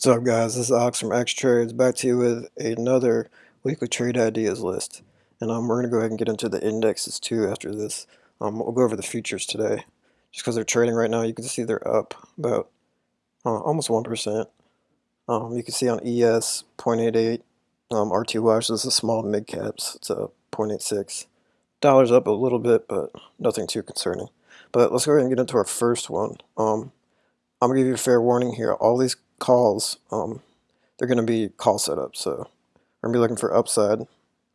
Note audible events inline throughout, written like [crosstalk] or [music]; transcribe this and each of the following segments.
What's up guys, this is Ox from X Trades back to you with another weekly trade ideas list. And um, we're going to go ahead and get into the indexes too after this. Um, we'll go over the futures today. Just because they're trading right now, you can see they're up about uh, almost 1%. Um, you can see on ES 0.88, um, RTY, so this is small mid caps, it's a 0.86. Dollars up a little bit, but nothing too concerning. But let's go ahead and get into our first one. Um, I'm going to give you a fair warning here. All these calls, um, they're going to be call setups. So we're going to be looking for upside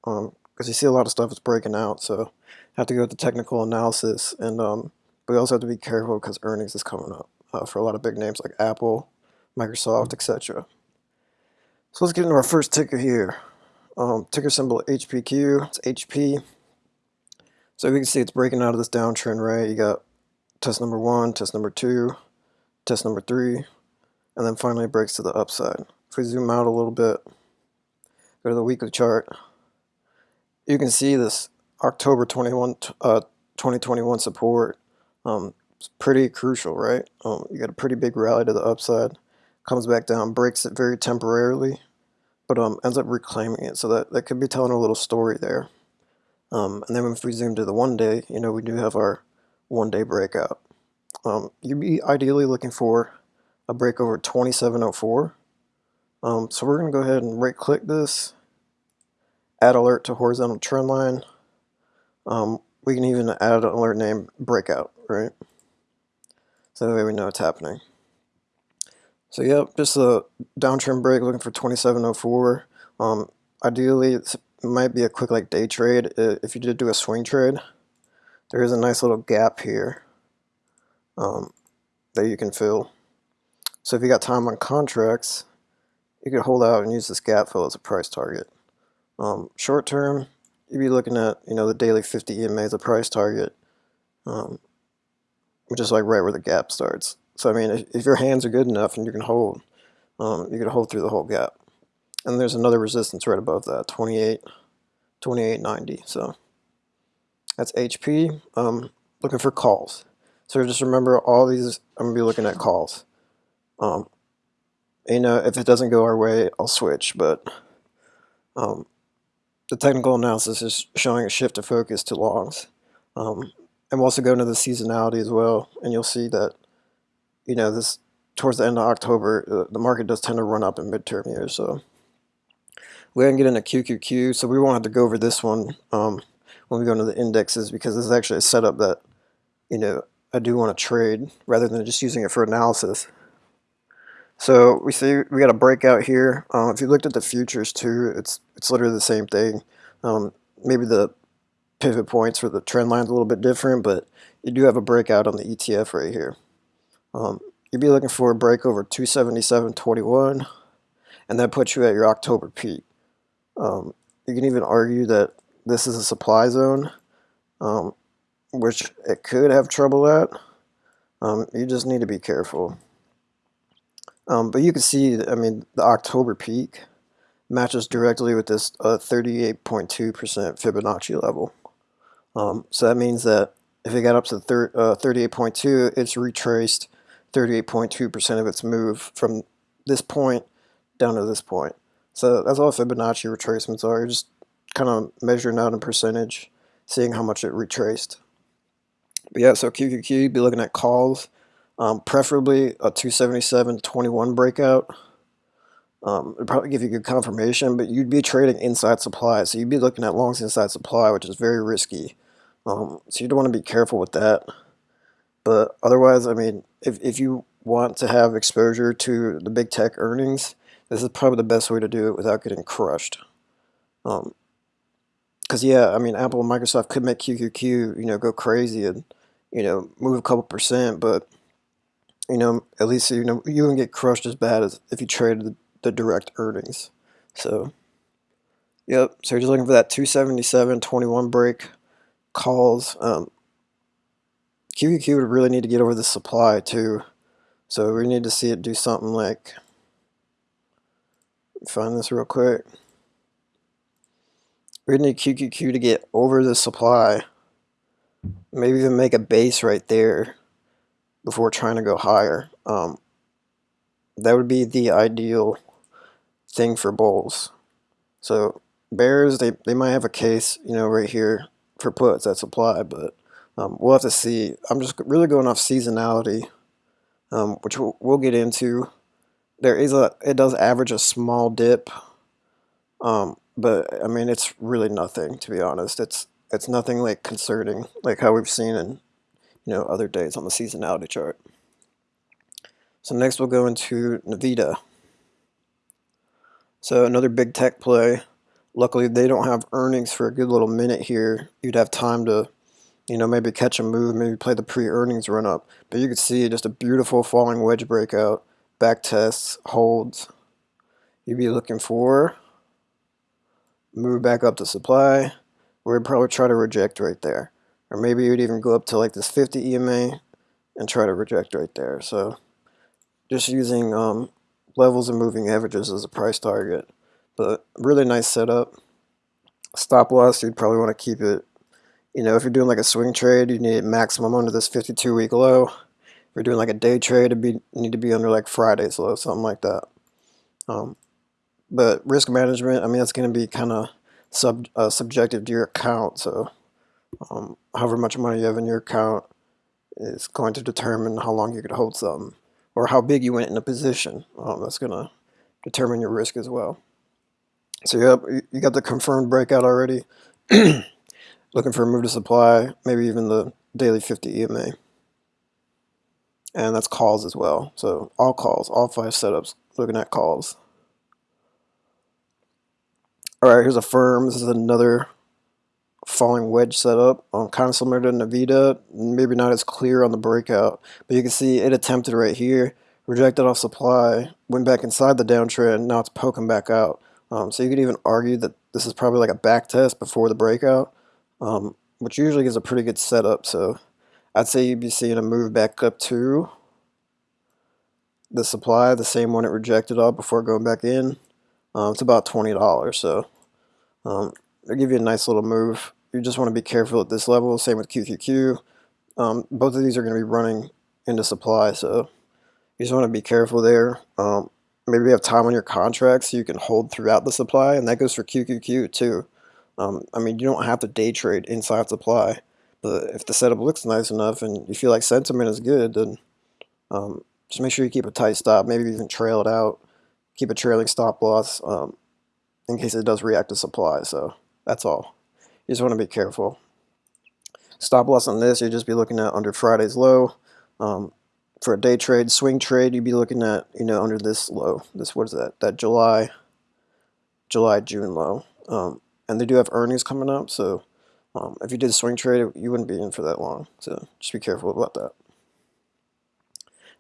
because um, you see a lot of stuff is breaking out. So have to go the technical analysis. And um, we also have to be careful because earnings is coming up uh, for a lot of big names like Apple, Microsoft, etc. So let's get into our first ticker here. Um, ticker symbol HPQ, it's HP. So we can see it's breaking out of this downtrend, right? You got test number one, test number two, test number three, and then finally breaks to the upside. If we zoom out a little bit, go to the weekly chart, you can see this October 21, uh, 2021 support. Um, it's pretty crucial, right? Um, you got a pretty big rally to the upside, comes back down, breaks it very temporarily, but um, ends up reclaiming it. So that, that could be telling a little story there. Um, and then if we zoom to the one day, you know, we do have our one day breakout. Um, you'd be ideally looking for a break over 2704. Um, so we're going to go ahead and right click this, add alert to horizontal trend line. Um, we can even add an alert name breakout, right? So that way we know it's happening. So yep, just a downtrend break looking for 2704. Um, ideally, it might be a quick like day trade. If you did do a swing trade, there is a nice little gap here um, that you can fill. So if you got time on contracts, you could hold out and use this gap fill as a price target. Um, short term, you'd be looking at you know the daily 50 EMA as a price target, um, which is like right where the gap starts. So I mean, if, if your hands are good enough and you can hold, um, you can hold through the whole gap. And there's another resistance right above that, 28, 28.90. So that's HP. Um, looking for calls. So just remember all these, I'm gonna be looking at calls. Um, you know, if it doesn't go our way, I'll switch, but um, the technical analysis is showing a shift of focus to longs. Um, and we'll also go into the seasonality as well, and you'll see that, you know, this towards the end of October, uh, the market does tend to run up in midterm years, so going to get into QQQ, so we won't have to go over this one um, when we go into the indexes because this is actually a setup that, you know, I do want to trade rather than just using it for analysis. So we see we got a breakout here. Um, if you looked at the futures too, it's it's literally the same thing. Um, maybe the pivot points for the trend line's a little bit different, but you do have a breakout on the ETF right here. Um, you'd be looking for a break over 277.21, and that puts you at your October peak. Um, you can even argue that this is a supply zone, um, which it could have trouble at. Um, you just need to be careful. Um, but you can see, I mean, the October peak matches directly with this 38.2% uh, Fibonacci level. Um, so that means that if it got up to 38.2, uh, it's retraced 38.2% of its move from this point down to this point. So that's all Fibonacci retracements are. You're just kind of measuring out in percentage, seeing how much it retraced. But yeah, so QQQ, be looking at calls um, preferably a 277.21 breakout. Um, it'd probably give you good confirmation, but you'd be trading inside supply. So you'd be looking at longs inside supply, which is very risky. Um, so you'd want to be careful with that. But otherwise, I mean, if, if you want to have exposure to the big tech earnings, this is probably the best way to do it without getting crushed. Because, um, yeah, I mean, Apple and Microsoft could make QQQ, you know, go crazy and, you know, move a couple percent, but you know, at least you know you wouldn't get crushed as bad as if you traded the, the direct earnings. So, yep. So you're just looking for that 277.21 break calls. Um, QQQ would really need to get over the supply too. So we need to see it do something like. Find this real quick. We need QQQ to get over the supply. Maybe even make a base right there before trying to go higher. Um, that would be the ideal thing for bulls. So bears, they, they might have a case, you know, right here for puts at supply, but um, we'll have to see. I'm just really going off seasonality, um, which we'll, we'll, get into. There is a, it does average a small dip, um, but I mean, it's really nothing, to be honest. It's, it's nothing like concerning, like how we've seen in, you know, other days on the seasonality chart. So next we'll go into Nvidia. So another big tech play. Luckily, they don't have earnings for a good little minute here. You'd have time to, you know, maybe catch a move, maybe play the pre-earnings run up. But you could see just a beautiful falling wedge breakout, back tests, holds. You'd be looking for move back up to supply. We'd probably try to reject right there. Or maybe you'd even go up to like this 50 EMA and try to reject right there. So just using um, levels and moving averages as a price target. But really nice setup. Stop loss, you'd probably want to keep it, you know, if you're doing like a swing trade, you need maximum under this 52 week low. If you're doing like a day trade, it'd be need to be under like Friday's low, something like that. Um, but risk management, I mean, that's going to be kind of sub uh, subjective to your account. So um, however much money you have in your account is going to determine how long you could hold something or how big you went in a position. Um, that's going to determine your risk as well. So yep, you got the confirmed breakout already. [clears throat] Looking for a move to supply, maybe even the daily 50 EMA. And that's calls as well. So all calls, all five setups, looking at calls. All right, here's Affirm. This is another falling wedge setup. Um, kind of similar to Nvidia, maybe not as clear on the breakout, but you can see it attempted right here, rejected off supply, went back inside the downtrend, now it's poking back out. Um, so you could even argue that this is probably like a back test before the breakout, um, which usually gives a pretty good setup. So I'd say you'd be seeing a move back up to the supply, the same one it rejected off before going back in. Um, it's about $20, so um, it'll give you a nice little move. You just want to be careful at this level, same with QQQ. Um, both of these are going to be running into supply, so you just want to be careful there. Um, maybe you have time on your contract so you can hold throughout the supply, and that goes for QQQ too. Um, I mean, you don't have to day trade inside supply, but if the setup looks nice enough and you feel like sentiment is good, then um, just make sure you keep a tight stop. Maybe even trail it out. Keep a trailing stop loss um, in case it does react to supply. So that's all. You just want to be careful. Stop loss on this, you'd just be looking at under Friday's low. Um, for a day trade, swing trade, you'd be looking at, you know, under this low. This, what is that? That July, July, June low. Um, and they do have earnings coming up, so um, if you did a swing trade, you wouldn't be in for that long. So just be careful about that.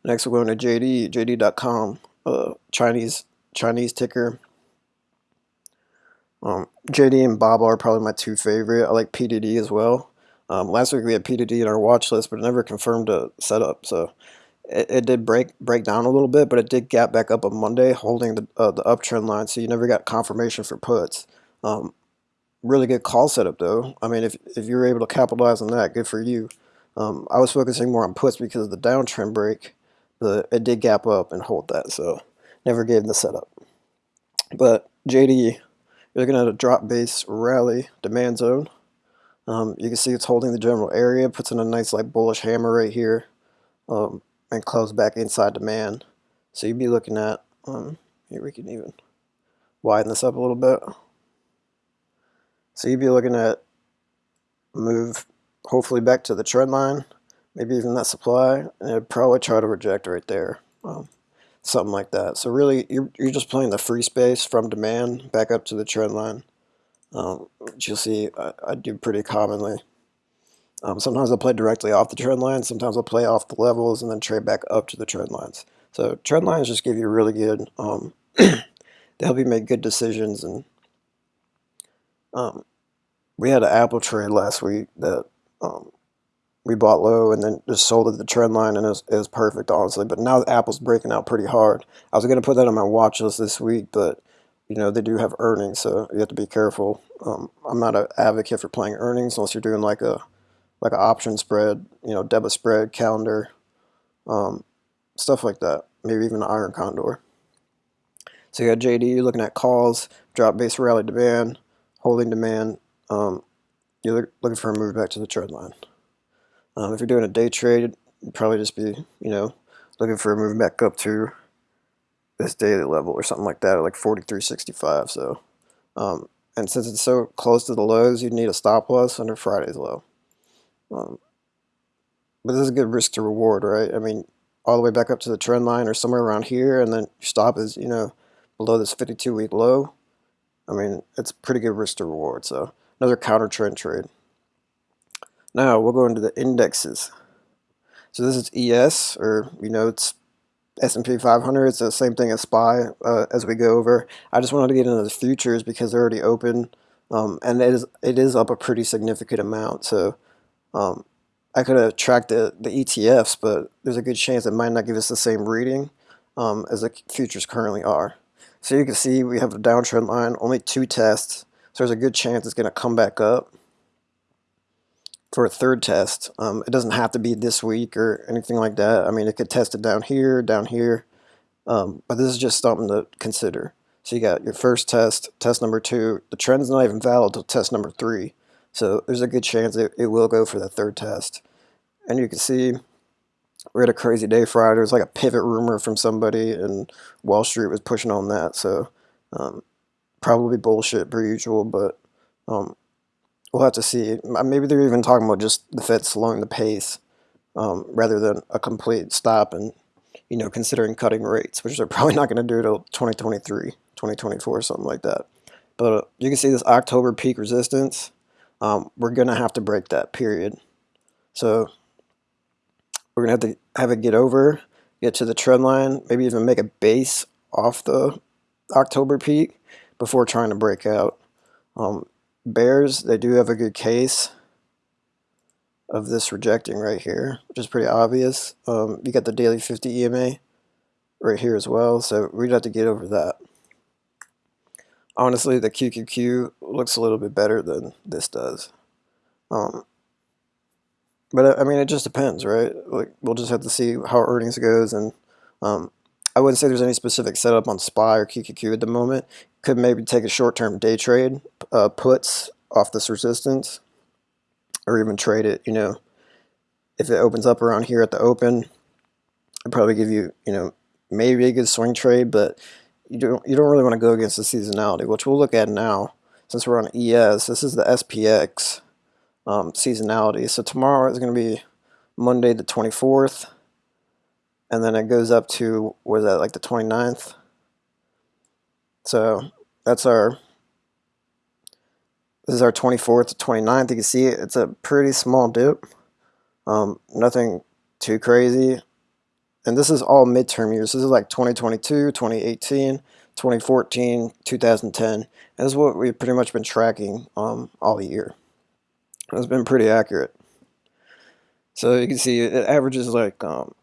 Next, we're going to JD, JD.com, uh, Chinese Chinese ticker. Um, JD and Baba are probably my two favorite. I like PDD as well. Um, last week we had PDD in our watch list, but it never confirmed a setup. So it, it, did break break down a little bit, but it did gap back up on Monday, holding the uh, the uptrend line. So you never got confirmation for puts. Um, really good call setup though. I mean, if if you were able to capitalize on that, good for you. Um, I was focusing more on puts because of the downtrend break, but it did gap up and hold that. So never gave the setup. But JD, you're looking at a drop base rally demand zone. Um, you can see it's holding the general area, puts in a nice like bullish hammer right here. Um, and close back inside demand. So you'd be looking at, um, here we can even widen this up a little bit. So you'd be looking at move hopefully back to the trend line, maybe even that supply, and it'd probably try to reject right there. Something like that. So really, you're, you're just playing the free space from demand back up to the trend line, um, which you'll see I, I do pretty commonly. Um, sometimes I'll play directly off the trend line. Sometimes I'll play off the levels and then trade back up to the trend lines. So trend lines just give you really good, um, [clears throat] they help you make good decisions. And um, we had an Apple trade last week that um, we bought low and then just sold at the trend line and it was, it was perfect, honestly. But now Apple's breaking out pretty hard. I was going to put that on my watch list this week, but you know, they do have earnings, so you have to be careful. Um, I'm not an advocate for playing earnings unless you're doing like a like an option spread, you know, debit spread, calendar, um, stuff like that. maybe even an iron condor. So you got JD, looking at calls, drop base rally demand, holding demand. Um, you're looking for a move back to the trend line. Um, if you're doing a day trade, probably just be, you know, looking for a move back up to this daily level or something like that, like 43.65. So, um, and since it's so close to the lows, you'd need a stop loss under Friday's low. Um, but this is a good risk to reward, right? I mean, all the way back up to the trend line or somewhere around here, and then your stop is, you know, below this 52 week low. I mean, it's pretty good risk to reward. So, another counter trend trade. Now, we'll go into the indexes. So this is ES, or you know, it's S&P 500. It's the same thing as SPY uh, as we go over. I just wanted to get into the futures because they're already open, um, and it is it is up a pretty significant amount. So um, I could have tracked the, the ETFs, but there's a good chance it might not give us the same reading um, as the futures currently are. So you can see we have a downtrend line, only two tests. So there's a good chance it's going to come back up for a third test. Um, it doesn't have to be this week or anything like that. I mean, it could test it down here, down here, um, but this is just something to consider. So you got your first test, test number two. The trend's not even valid till test number three. So there's a good chance it, it will go for the third test. And you can see we had a crazy day Friday. There was like a pivot rumor from somebody, and Wall Street was pushing on that. So um, probably bullshit per usual, but um, we'll have to see. Maybe they're even talking about just the Fed slowing the pace um, rather than a complete stop and, you know, considering cutting rates, which they're [laughs] probably not going to do till 2023, 2024, something like that. But uh, you can see this October peak resistance. Um, we're going to have to break that period. So we're going to have to have it get over, get to the trend line, maybe even make a base off the October peak before trying to break out. Um, Bears, they do have a good case of this rejecting right here, which is pretty obvious. Um, you got the daily 50 EMA right here as well, so we'd have to get over that. Honestly, the QQQ looks a little bit better than this does. Um, but I mean, it just depends, right? Like we'll just have to see how earnings goes, and um, I wouldn't say there's any specific setup on SPY or QQQ at the moment. Could maybe take a short-term day trade, uh, puts off this resistance, or even trade it, you know, if it opens up around here at the open, I'd probably give you, you know, maybe a good swing trade, but you don't, you don't really want to go against the seasonality, which we'll look at now. Since we're on ES, this is the SPX um, seasonality. So tomorrow is going to be Monday the 24th and then it goes up to was that like the 29th so that's our this is our 24th to 29th you can see it's a pretty small dip. Um, nothing too crazy. And this is all midterm years. This is like 2022 2018 2014 2010 and this is what we've pretty much been tracking um, all year. It's been pretty accurate. So you can see it averages like um,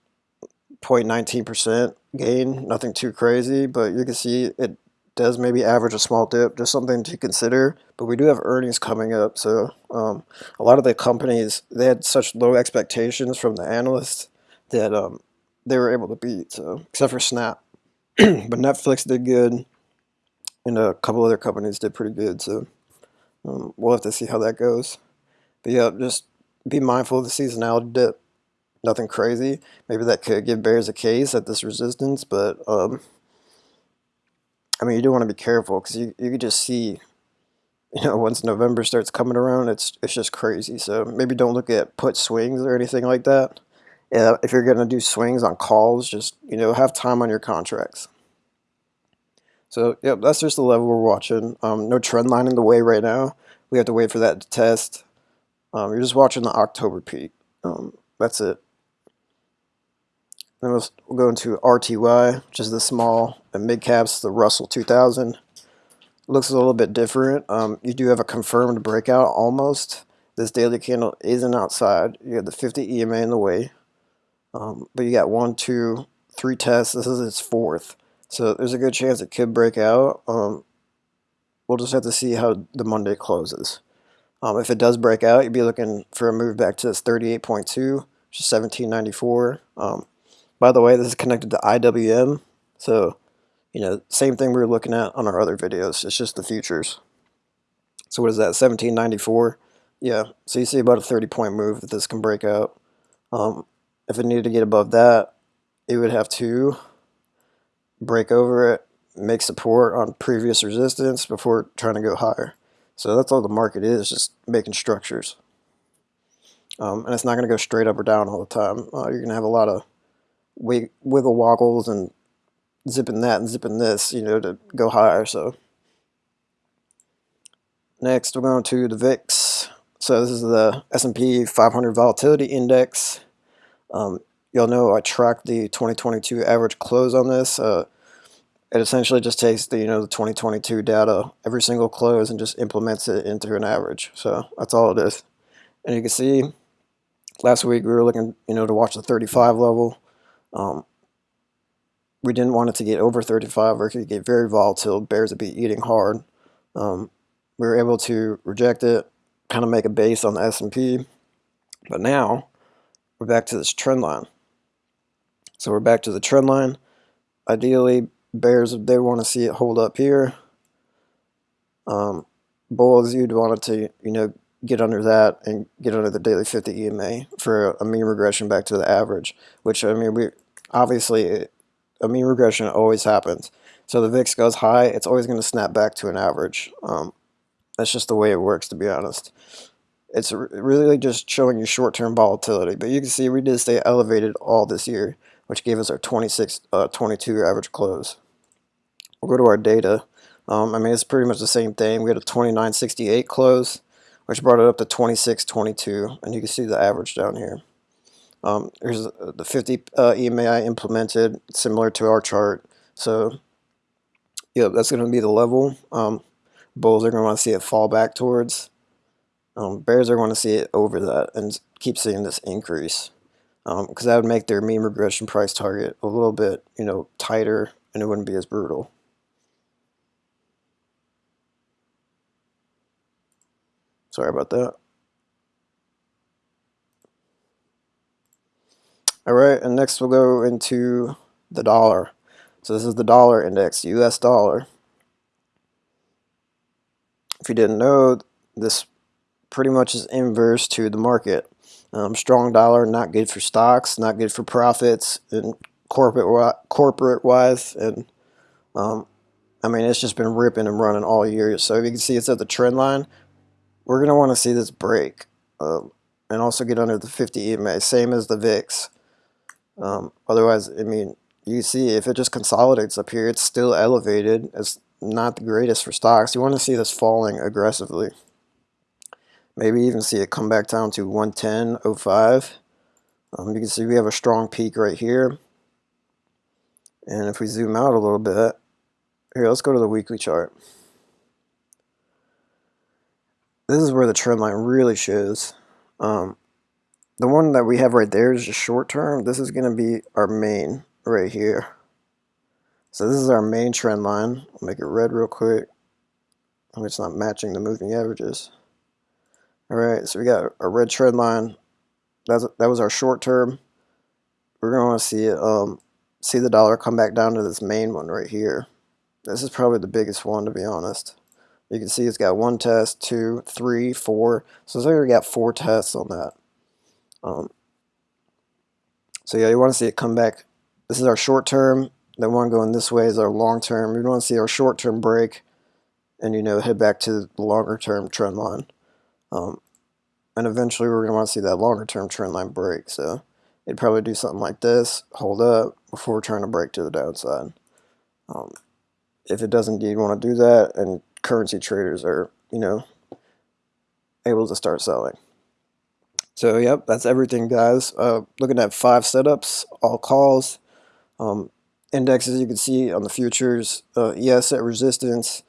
0.19% gain, nothing too crazy, but you can see it does maybe average a small dip, just something to consider. But we do have earnings coming up, so um, a lot of the companies, they had such low expectations from the analysts that um, they were able to beat, so except for Snap. [clears throat] but Netflix did good, and a couple other companies did pretty good, so um, we'll have to see how that goes. But yeah, just be mindful of the seasonality dip nothing crazy. Maybe that could give bears a case at this resistance, but um, I mean, you do want to be careful because you, you could just see, you know, once November starts coming around, it's it's just crazy. So maybe don't look at put swings or anything like that. Yeah, if you're going to do swings on calls, just, you know, have time on your contracts. So, yep, that's just the level we're watching. Um, no trend line in the way right now. We have to wait for that to test. Um, you're just watching the October peak. Um, that's it. Then we'll, go into RTY, which is the small and mid caps, the Russell 2000. Looks a little bit different. Um, you do have a confirmed breakout almost. This daily candle isn't outside. You have the 50 EMA in the way. Um, but you got one, two, three tests. This is its fourth. So there's a good chance it could break out. Um, we'll just have to see how the Monday closes. Um, if it does break out, you'd be looking for a move back to this 38.2, which is 1794. Um, By the way, this is connected to IWM, so you know, same thing we were looking at on our other videos. It's just the futures. So what is that, 1794? Yeah, so you see about a 30 point move that this can break out. Um, if it needed to get above that, it would have to break over it, make support on previous resistance before trying to go higher. So that's all the market is, just making structures. Um, and it's not going to go straight up or down all the time. Uh, you're going to have a lot of wiggle woggles and zipping that and zipping this, you know, to go higher. So next we're going to the VIX. So this is the S&P 500 Volatility Index. Um, y'all know I tracked the 2022 average close on this. Uh, it essentially just takes the you know the 2022 data every single close and just implements it into an average. So that's all it is. And you can see last week we were looking you know to watch the 35 level. Um, we didn't want it to get over 35 or it could get very volatile. Bears would be eating hard. Um, we were able to reject it, kind of make a base on the S&P. But now we're back to this trend line. So we're back to the trend line. Ideally, bears, they want to see it hold up here. Um, bulls, you'd want it to, you know, get under that and get under the daily 50 EMA for a mean regression back to the average, which, I mean, we obviously a mean regression always happens. So the VIX goes high, it's always going to snap back to an average. Um, that's just the way it works, to be honest. It's really just showing you short-term volatility. But you can see we did stay elevated all this year, which gave us our 26, uh, 22 average close. We'll go to our data. Um, I mean, it's pretty much the same thing. We had a 29.68 close, which brought it up to 26.22, and you can see the average down here. Um, here's the 50 uh, EMA I implemented, similar to our chart. So, yeah, that's going to be the level. Um, bulls are going to want to see it fall back towards. Um, bears are going to see it over that and keep seeing this increase. Because um, that would make their mean regression price target a little bit, you know, tighter and it wouldn't be as brutal. Sorry about that. All right, and next we'll go into the dollar. So this is the dollar index, US dollar. If you didn't know, this pretty much is inverse to the market. Um, strong dollar, not good for stocks, not good for profits and corporate corporate wise. And um, I mean, it's just been ripping and running all year. So if you can see it's at the trend line, we're going to want to see this break um, and also get under the 50 EMA, same as the VIX. Um, otherwise, I mean, you see if it just consolidates up here, it's still elevated. It's not the greatest for stocks. You want to see this falling aggressively. Maybe even see it come back down to 110.05. Um, you can see we have a strong peak right here. And if we zoom out a little bit, here, let's go to the weekly chart. This is where the trend line really shows. Um, the one that we have right there is just short term. This is going to be our main right here. So this is our main trend line. I'll make it red real quick. It's not matching the moving averages. All right, so we got a red trend line. That's that was our short term. We're going to to see it, um, see the dollar come back down to this main one right here. This is probably the biggest one, to be honest. You can see it's got one test, two, three, four. So it's already got four tests on that. Um, so yeah, you want to see it come back. This is our short term. The one going this way is our long term. We want to see our short term break and, you know, head back to the longer term trend line. Um, and eventually we're going to want to see that longer term trend line break. So it'd probably do something like this, hold up before trying to break to the downside. Um, if it does indeed want to do that and currency traders are, you know, able to start selling. So yep, that's everything guys. Uh, looking at five setups, all calls, um, indexes you can see on the futures, uh, ES at resistance,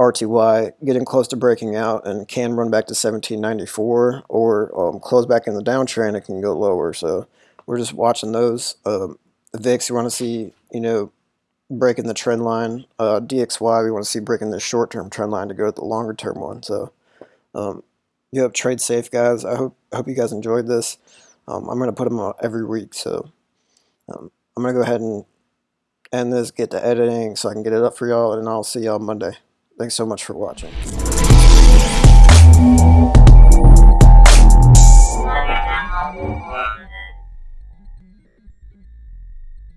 RTY getting close to breaking out and can run back to 1794 or um, close back in the downtrend it can go lower. So we're just watching those. Um, VIX you want to see, you know, breaking the trend line. Uh, DXY we want to see breaking the short-term trend line to go to the longer-term one. So um, Yep, trade safe, guys. I hope hope you guys enjoyed this. Um, I'm going to put them out every week, so um, I'm gonna go ahead and end this, get to editing so I can get it up for y'all, and I'll see y'all Monday. Thanks so much for watching.